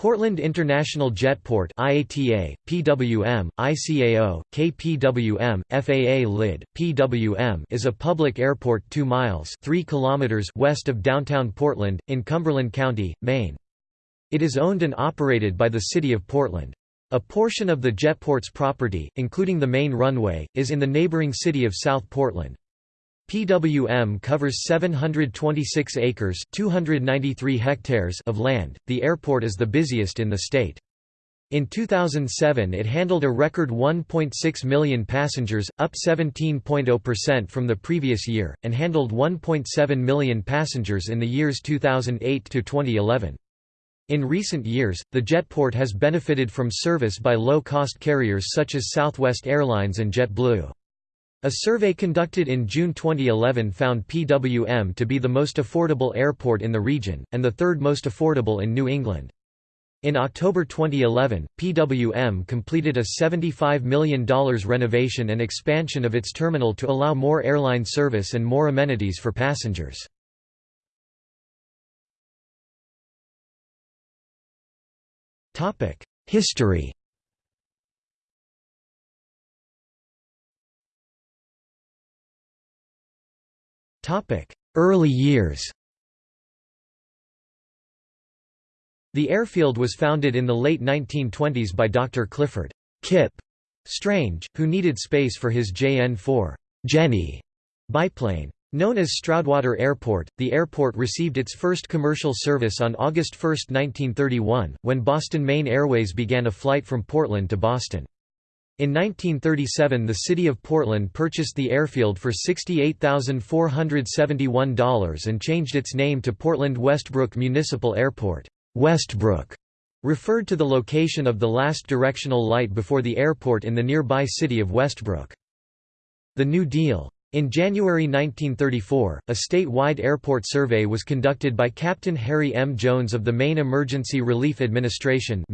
Portland International Jetport IATA, PWM, ICAO, KPWM, FAA LID, PWM is a public airport 2 miles 3 kilometers west of downtown Portland, in Cumberland County, Maine. It is owned and operated by the City of Portland. A portion of the jetport's property, including the main runway, is in the neighboring city of South Portland. PWM covers 726 acres 293 hectares of land. The airport is the busiest in the state. In 2007 it handled a record 1.6 million passengers, up 17.0% from the previous year, and handled 1.7 million passengers in the years 2008 to 2011. In recent years, the jetport has benefited from service by low-cost carriers such as Southwest Airlines and JetBlue. A survey conducted in June 2011 found PWM to be the most affordable airport in the region, and the third most affordable in New England. In October 2011, PWM completed a $75 million renovation and expansion of its terminal to allow more airline service and more amenities for passengers. History Early years The airfield was founded in the late 1920s by Dr. Clifford Kip Strange, who needed space for his JN-4 Jenny biplane. Known as Stroudwater Airport, the airport received its first commercial service on August 1, 1931, when Boston Maine Airways began a flight from Portland to Boston. In 1937 the city of Portland purchased the airfield for $68,471 and changed its name to Portland Westbrook Municipal Airport. Westbrook referred to the location of the last directional light before the airport in the nearby city of Westbrook. The New Deal in January 1934, a statewide airport survey was conducted by Captain Harry M. Jones of the Maine Emergency Relief Administration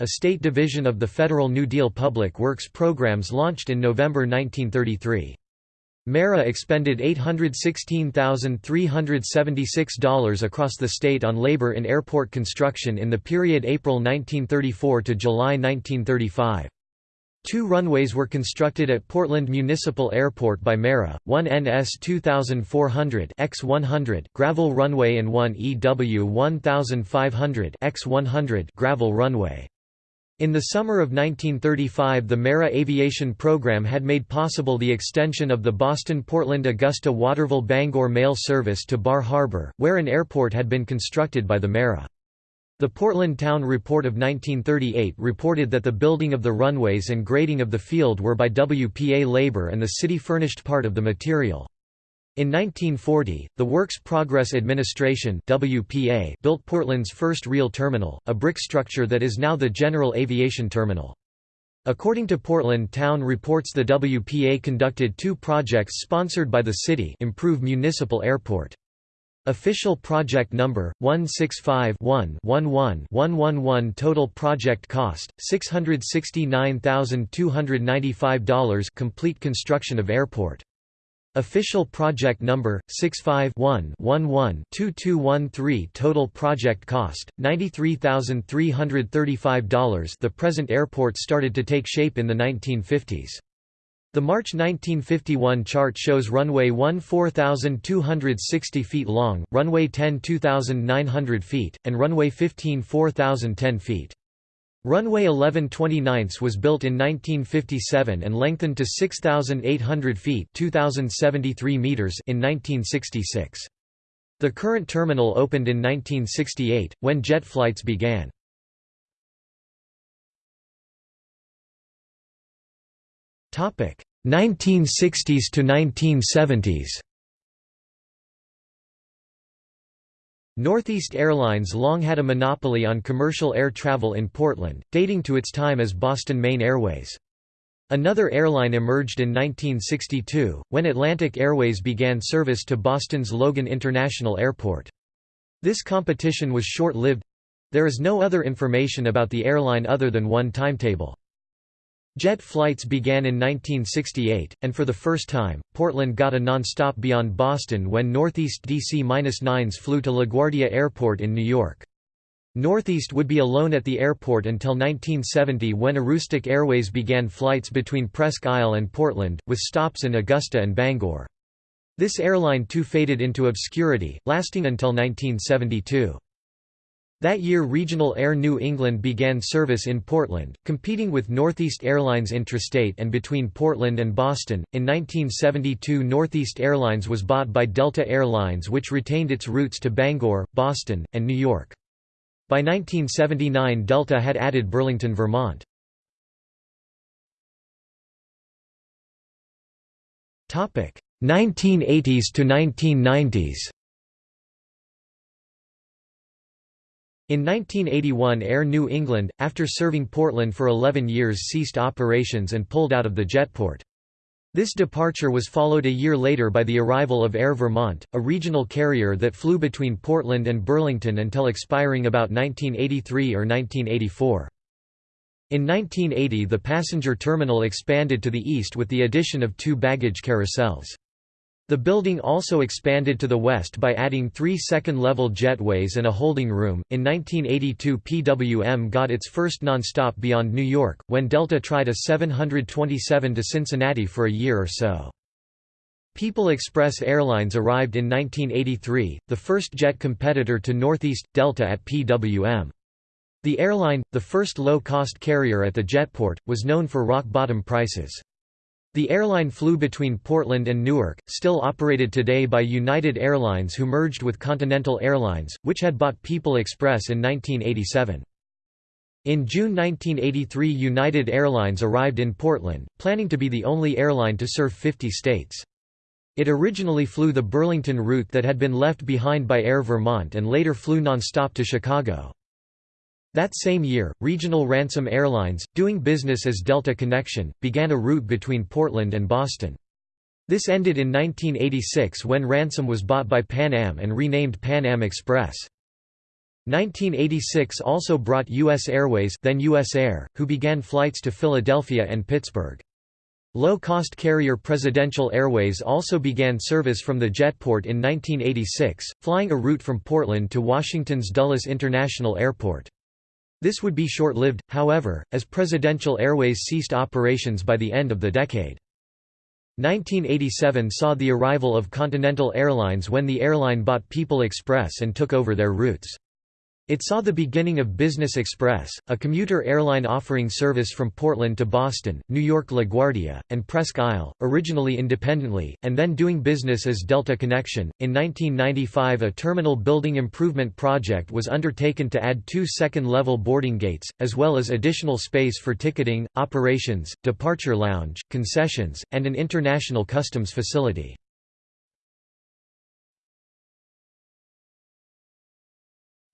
a state division of the Federal New Deal Public Works programs launched in November 1933. MERA expended $816,376 across the state on labor in airport construction in the period April 1934 to July 1935. Two runways were constructed at Portland Municipal Airport by MERA, one NS 2400 X100 gravel runway and one EW 1500 X100 gravel runway. In the summer of 1935 the MERA aviation program had made possible the extension of the Boston-Portland-Augusta-Waterville-Bangor mail service to Bar Harbor, where an airport had been constructed by the MERA. The Portland Town Report of 1938 reported that the building of the runways and grading of the field were by WPA labor and the city furnished part of the material. In 1940, the Works Progress Administration WPA built Portland's first real terminal, a brick structure that is now the General Aviation Terminal. According to Portland Town reports the WPA conducted two projects sponsored by the city improve municipal airport. Official project number 165-1-11-111 total project cost $669,295 complete construction of airport. Official project number 65-1-11-2213 total project cost $93,335 The present airport started to take shape in the 1950s the March 1951 chart shows runway 1 4,260 feet long, runway 10 2,900 feet, and runway 15 4,010 feet. Runway 11 29 was built in 1957 and lengthened to 6,800 feet 2,073 meters in 1966. The current terminal opened in 1968, when jet flights began. Topic 1960s to 1970s. Northeast Airlines long had a monopoly on commercial air travel in Portland, dating to its time as Boston Maine Airways. Another airline emerged in 1962, when Atlantic Airways began service to Boston's Logan International Airport. This competition was short-lived—there is no other information about the airline other than one timetable. Jet flights began in 1968, and for the first time, Portland got a non-stop beyond Boston when Northeast DC-9s flew to LaGuardia Airport in New York. Northeast would be alone at the airport until 1970 when Aroostook Airways began flights between Presque Isle and Portland, with stops in Augusta and Bangor. This airline too faded into obscurity, lasting until 1972. That year Regional Air New England began service in Portland, competing with Northeast Airlines intrastate and between Portland and Boston. In 1972 Northeast Airlines was bought by Delta Air Lines which retained its routes to Bangor, Boston, and New York. By 1979 Delta had added Burlington, Vermont. Topic: 1980s to 1990s In 1981 Air New England, after serving Portland for 11 years ceased operations and pulled out of the jetport. This departure was followed a year later by the arrival of Air Vermont, a regional carrier that flew between Portland and Burlington until expiring about 1983 or 1984. In 1980 the passenger terminal expanded to the east with the addition of two baggage carousels. The building also expanded to the west by adding three second-level jetways and a holding room. In 1982, PWM got its first nonstop beyond New York, when Delta tried a 727 to Cincinnati for a year or so. People Express Airlines arrived in 1983, the first jet competitor to Northeast Delta at PWM. The airline, the first low-cost carrier at the jetport, was known for rock-bottom prices. The airline flew between Portland and Newark, still operated today by United Airlines who merged with Continental Airlines, which had bought People Express in 1987. In June 1983 United Airlines arrived in Portland, planning to be the only airline to serve 50 states. It originally flew the Burlington route that had been left behind by Air Vermont and later flew nonstop to Chicago. That same year, Regional Ransome Airlines, doing business as Delta Connection, began a route between Portland and Boston. This ended in 1986 when Ransome was bought by Pan Am and renamed Pan Am Express. 1986 also brought U.S. Airways then US Air, who began flights to Philadelphia and Pittsburgh. Low-cost carrier Presidential Airways also began service from the jetport in 1986, flying a route from Portland to Washington's Dulles International Airport. This would be short-lived, however, as Presidential Airways ceased operations by the end of the decade. 1987 saw the arrival of Continental Airlines when the airline bought People Express and took over their routes. It saw the beginning of Business Express, a commuter airline offering service from Portland to Boston, New York LaGuardia, and Presque Isle, originally independently, and then doing business as Delta Connection. In 1995, a terminal building improvement project was undertaken to add two second level boarding gates, as well as additional space for ticketing, operations, departure lounge, concessions, and an international customs facility.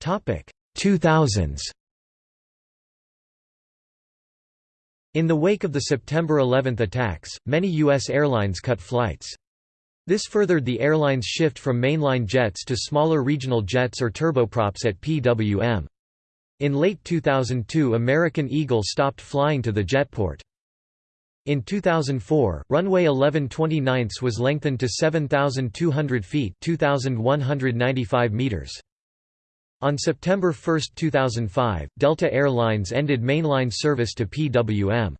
2000s In the wake of the September 11 attacks, many U.S. airlines cut flights. This furthered the airline's shift from mainline jets to smaller regional jets or turboprops at PWM. In late 2002 American Eagle stopped flying to the jetport. In 2004, runway 11 29 was lengthened to 7,200 feet 2,195 meters. On September 1, 2005, Delta Air Lines ended mainline service to PWM.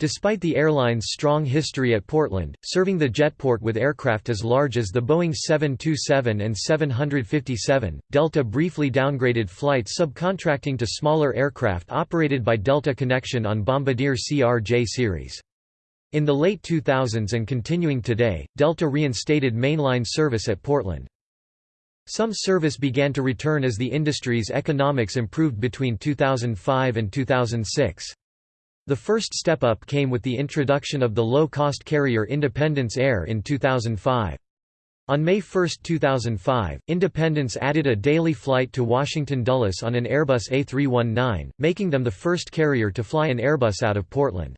Despite the airline's strong history at Portland, serving the jetport with aircraft as large as the Boeing 727 and 757, Delta briefly downgraded flights subcontracting to smaller aircraft operated by Delta Connection on Bombardier CRJ series. In the late 2000s and continuing today, Delta reinstated mainline service at Portland. Some service began to return as the industry's economics improved between 2005 and 2006. The first step up came with the introduction of the low-cost carrier Independence Air in 2005. On May 1, 2005, Independence added a daily flight to Washington Dulles on an Airbus A319, making them the first carrier to fly an Airbus out of Portland.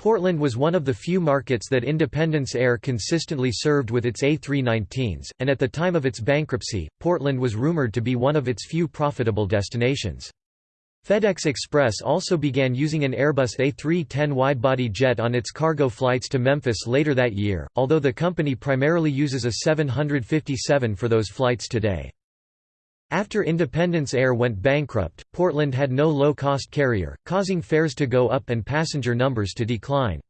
Portland was one of the few markets that Independence Air consistently served with its A319s, and at the time of its bankruptcy, Portland was rumored to be one of its few profitable destinations. FedEx Express also began using an Airbus A310 widebody jet on its cargo flights to Memphis later that year, although the company primarily uses a 757 for those flights today. After Independence Air went bankrupt, Portland had no low-cost carrier, causing fares to go up and passenger numbers to decline.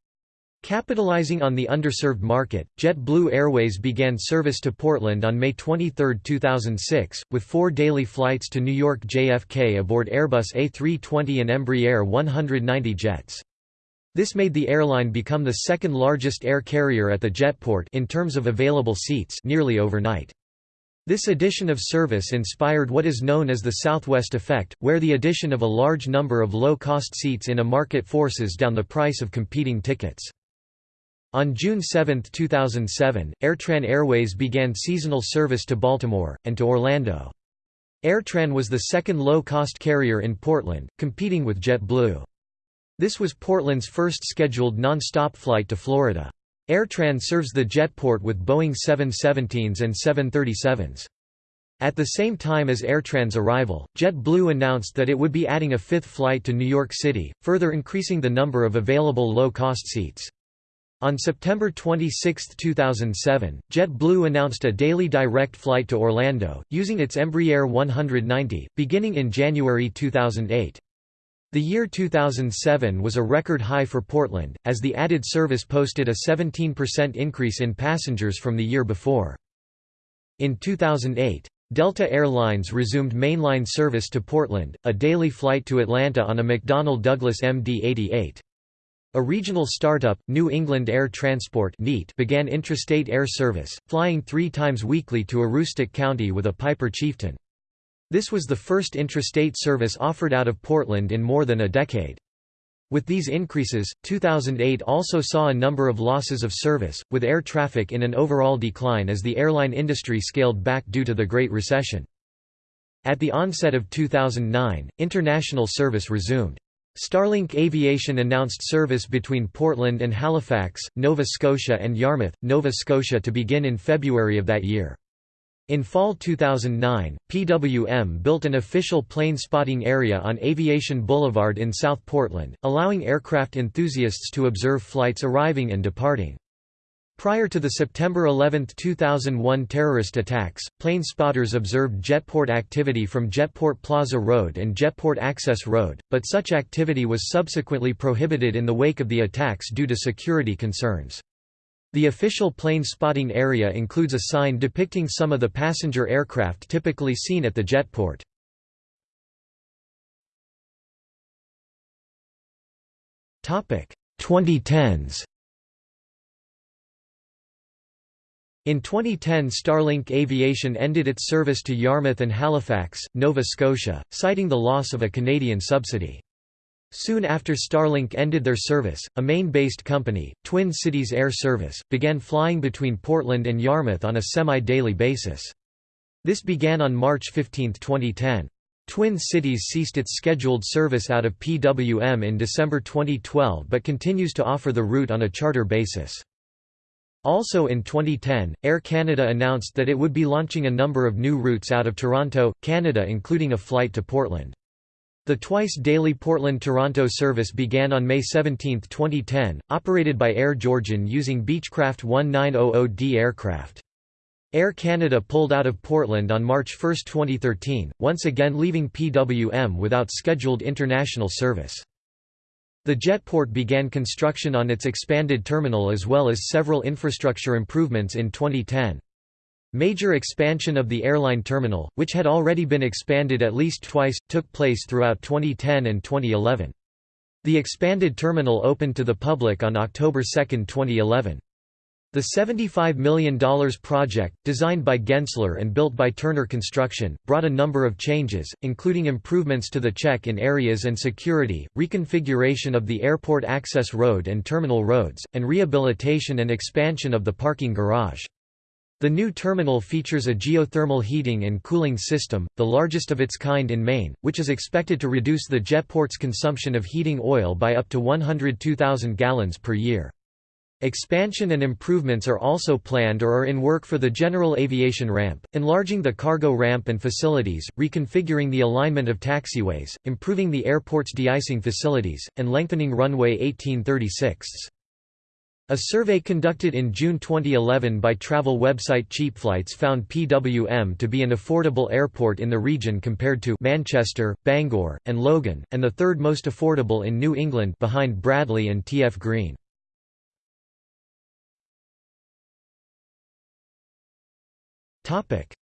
Capitalizing on the underserved market, JetBlue Airways began service to Portland on May 23, 2006, with four daily flights to New York JFK aboard Airbus A320 and Embraer 190 jets. This made the airline become the second largest air carrier at the jetport in terms of available seats nearly overnight. This addition of service inspired what is known as the Southwest effect, where the addition of a large number of low-cost seats in a market forces down the price of competing tickets. On June 7, 2007, Airtran Airways began seasonal service to Baltimore, and to Orlando. Airtran was the second low-cost carrier in Portland, competing with JetBlue. This was Portland's first scheduled non-stop flight to Florida. Airtran serves the jetport with Boeing 717s and 737s. At the same time as Airtran's arrival, JetBlue announced that it would be adding a fifth flight to New York City, further increasing the number of available low-cost seats. On September 26, 2007, JetBlue announced a daily direct flight to Orlando, using its Embraer 190, beginning in January 2008. The year 2007 was a record high for Portland, as the added service posted a 17% increase in passengers from the year before. In 2008, Delta Air Lines resumed mainline service to Portland, a daily flight to Atlanta on a McDonnell Douglas MD-88. A regional startup, New England Air Transport began intrastate air service, flying three times weekly to Aroostook County with a Piper Chieftain. This was the first intrastate service offered out of Portland in more than a decade. With these increases, 2008 also saw a number of losses of service, with air traffic in an overall decline as the airline industry scaled back due to the Great Recession. At the onset of 2009, international service resumed. Starlink Aviation announced service between Portland and Halifax, Nova Scotia and Yarmouth, Nova Scotia to begin in February of that year. In fall 2009, PWM built an official plane spotting area on Aviation Boulevard in South Portland, allowing aircraft enthusiasts to observe flights arriving and departing. Prior to the September 11, 2001 terrorist attacks, plane spotters observed jetport activity from Jetport Plaza Road and Jetport Access Road, but such activity was subsequently prohibited in the wake of the attacks due to security concerns. The official plane spotting area includes a sign depicting some of the passenger aircraft typically seen at the jetport. Topic 2010s. In 2010 Starlink Aviation ended its service to Yarmouth and Halifax, Nova Scotia, citing the loss of a Canadian subsidy. Soon after Starlink ended their service, a Maine-based company, Twin Cities Air Service, began flying between Portland and Yarmouth on a semi-daily basis. This began on March 15, 2010. Twin Cities ceased its scheduled service out of PWM in December 2012 but continues to offer the route on a charter basis. Also in 2010, Air Canada announced that it would be launching a number of new routes out of Toronto, Canada including a flight to Portland. The twice-daily Portland–Toronto service began on May 17, 2010, operated by Air Georgian using Beechcraft 1900D aircraft. Air Canada pulled out of Portland on March 1, 2013, once again leaving PWM without scheduled international service. The jetport began construction on its expanded terminal as well as several infrastructure improvements in 2010. Major expansion of the airline terminal, which had already been expanded at least twice, took place throughout 2010 and 2011. The expanded terminal opened to the public on October 2, 2011. The $75 million project, designed by Gensler and built by Turner Construction, brought a number of changes, including improvements to the check-in areas and security, reconfiguration of the airport access road and terminal roads, and rehabilitation and expansion of the parking garage. The new terminal features a geothermal heating and cooling system, the largest of its kind in Maine, which is expected to reduce the jetport's consumption of heating oil by up to 102,000 gallons per year. Expansion and improvements are also planned or are in work for the general aviation ramp, enlarging the cargo ramp and facilities, reconfiguring the alignment of taxiways, improving the airport's de-icing facilities, and lengthening runway 1836. A survey conducted in June 2011 by travel website CheapFlights found PWM to be an affordable airport in the region compared to Manchester, Bangor, and Logan, and the third most affordable in New England behind Bradley and TF Green.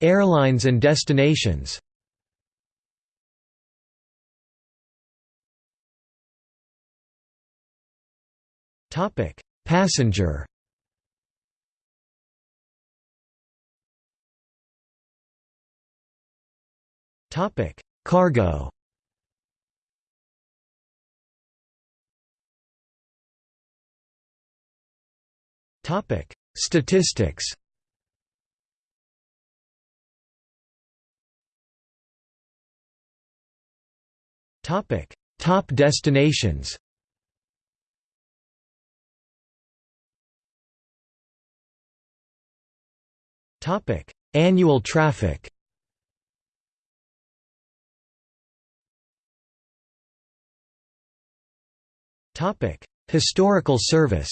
Airlines and destinations Topic: Passenger Topic: Cargo. Topic: Statistics. Topic: Top destinations. Annual traffic. Topic: Historical service.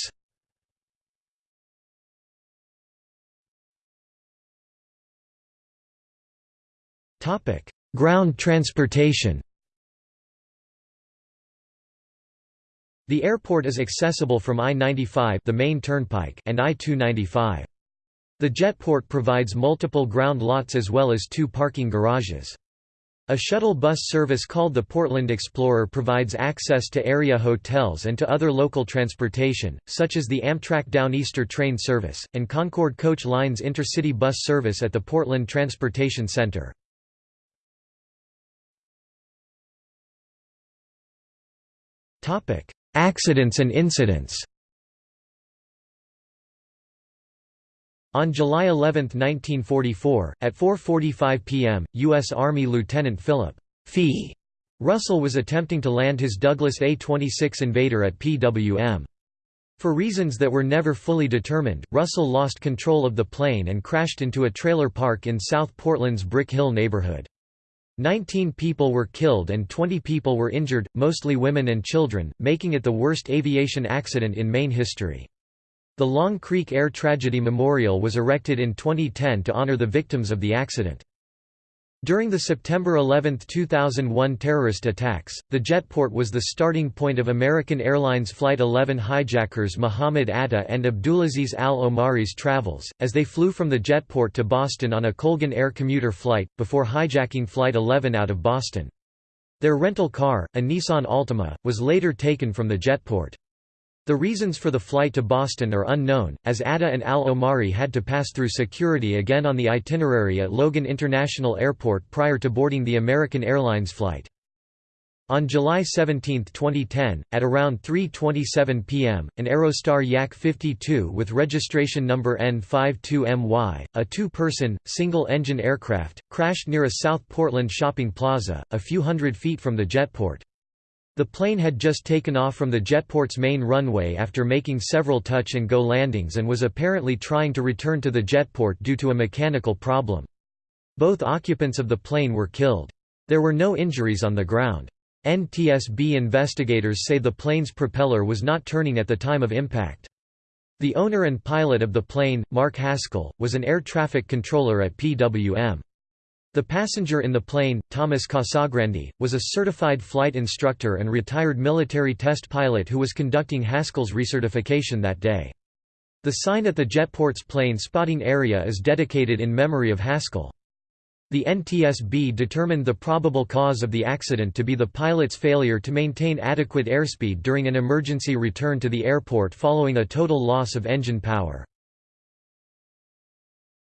Topic: Ground transportation. The airport is accessible from I-95 the main turnpike and I-295. The jetport provides multiple ground lots as well as two parking garages. A shuttle bus service called the Portland Explorer provides access to area hotels and to other local transportation, such as the Amtrak Downeaster train service, and Concord Coach Lines intercity bus service at the Portland Transportation Center. Accidents and incidents On July 11, 1944, at 4.45 p.m., U.S. Army Lieutenant Philip Fee Russell was attempting to land his Douglas A-26 Invader at PWM. For reasons that were never fully determined, Russell lost control of the plane and crashed into a trailer park in South Portland's Brick Hill neighborhood. Nineteen people were killed and 20 people were injured, mostly women and children, making it the worst aviation accident in Maine history. The Long Creek Air Tragedy Memorial was erected in 2010 to honor the victims of the accident. During the September 11, 2001 terrorist attacks, the jetport was the starting point of American Airlines Flight 11 hijackers Mohammed Atta and Abdulaziz al-Omari's travels, as they flew from the jetport to Boston on a Colgan Air commuter flight, before hijacking Flight 11 out of Boston. Their rental car, a Nissan Altima, was later taken from the jetport. The reasons for the flight to Boston are unknown, as Atta and al-Omari had to pass through security again on the itinerary at Logan International Airport prior to boarding the American Airlines flight. On July 17, 2010, at around 3.27 pm, an Aerostar Yak 52 with registration number N52MY, a two-person, single-engine aircraft, crashed near a South Portland shopping plaza, a few hundred feet from the jetport. The plane had just taken off from the jetport's main runway after making several touch-and-go landings and was apparently trying to return to the jetport due to a mechanical problem. Both occupants of the plane were killed. There were no injuries on the ground. NTSB investigators say the plane's propeller was not turning at the time of impact. The owner and pilot of the plane, Mark Haskell, was an air traffic controller at PWM. The passenger in the plane, Thomas Casagrande, was a certified flight instructor and retired military test pilot who was conducting Haskell's recertification that day. The sign at the jetport's plane spotting area is dedicated in memory of Haskell. The NTSB determined the probable cause of the accident to be the pilot's failure to maintain adequate airspeed during an emergency return to the airport following a total loss of engine power.